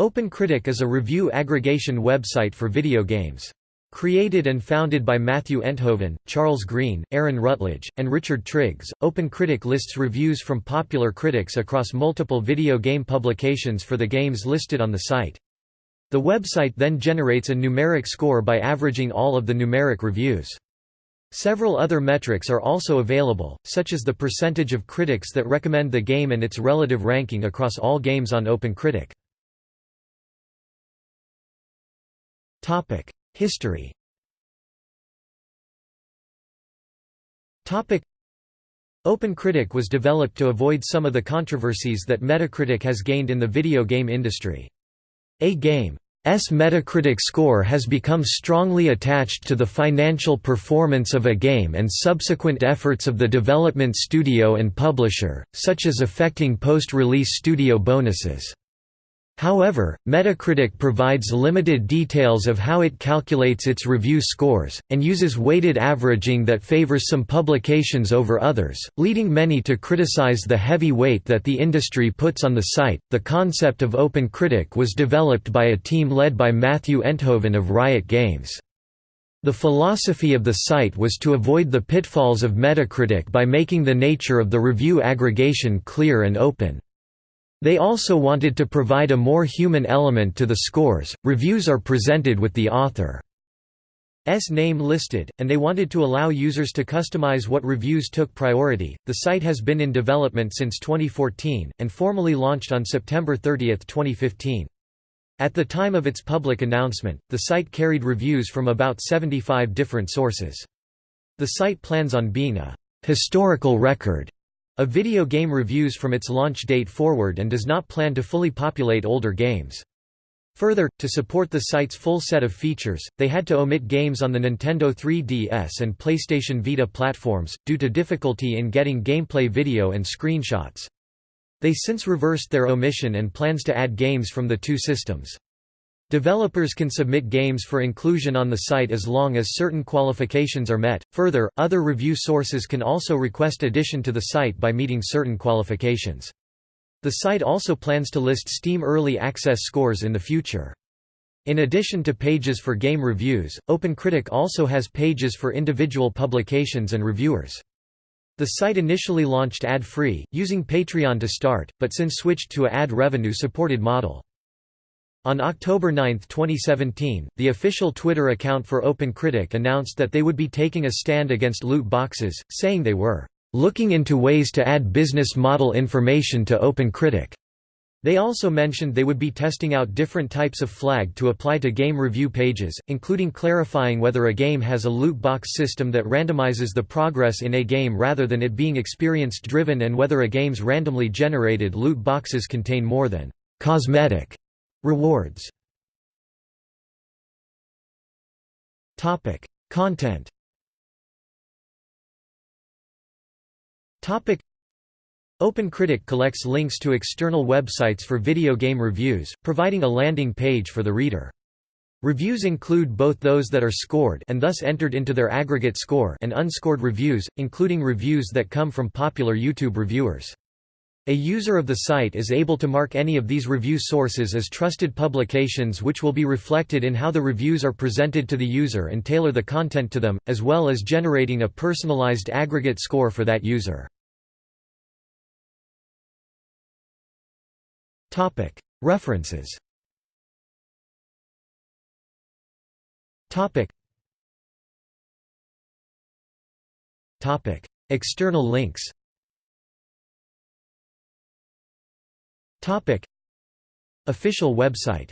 OpenCritic is a review aggregation website for video games. Created and founded by Matthew Enthoven, Charles Green, Aaron Rutledge, and Richard Triggs, OpenCritic lists reviews from popular critics across multiple video game publications for the games listed on the site. The website then generates a numeric score by averaging all of the numeric reviews. Several other metrics are also available, such as the percentage of critics that recommend the game and its relative ranking across all games on OpenCritic. History OpenCritic was developed to avoid some of the controversies that Metacritic has gained in the video game industry. A game's Metacritic score has become strongly attached to the financial performance of a game and subsequent efforts of the development studio and publisher, such as affecting post-release studio bonuses. However, Metacritic provides limited details of how it calculates its review scores, and uses weighted averaging that favors some publications over others, leading many to criticize the heavy weight that the industry puts on the site. The concept of Open Critic was developed by a team led by Matthew Enthoven of Riot Games. The philosophy of the site was to avoid the pitfalls of Metacritic by making the nature of the review aggregation clear and open. They also wanted to provide a more human element to the scores. Reviews are presented with the author's name listed, and they wanted to allow users to customize what reviews took priority. The site has been in development since 2014, and formally launched on September 30, 2015. At the time of its public announcement, the site carried reviews from about 75 different sources. The site plans on being a historical record of video game reviews from its launch date forward and does not plan to fully populate older games. Further, to support the site's full set of features, they had to omit games on the Nintendo 3DS and PlayStation Vita platforms, due to difficulty in getting gameplay video and screenshots. They since reversed their omission and plans to add games from the two systems. Developers can submit games for inclusion on the site as long as certain qualifications are met. Further, other review sources can also request addition to the site by meeting certain qualifications. The site also plans to list Steam Early Access scores in the future. In addition to pages for game reviews, OpenCritic also has pages for individual publications and reviewers. The site initially launched ad-free, using Patreon to start, but since switched to a ad revenue-supported model. On October 9, 2017, the official Twitter account for OpenCritic announced that they would be taking a stand against loot boxes, saying they were looking into ways to add business model information to OpenCritic. They also mentioned they would be testing out different types of flag to apply to game review pages, including clarifying whether a game has a loot box system that randomizes the progress in a game rather than it being experience-driven and whether a game's randomly generated loot boxes contain more than cosmetic Rewards Topic: Content. Topic: OpenCritic collects links to external websites for video game reviews, providing a landing page for the reader. Reviews include both those that are scored and thus entered into their aggregate score and unscored reviews, including reviews that come from popular YouTube reviewers. A user of the site is able to mark any of these review sources as trusted publications which will be reflected in how the reviews are presented to the user and tailor the content to them, as well as generating a personalized aggregate score for that user. References External links Official website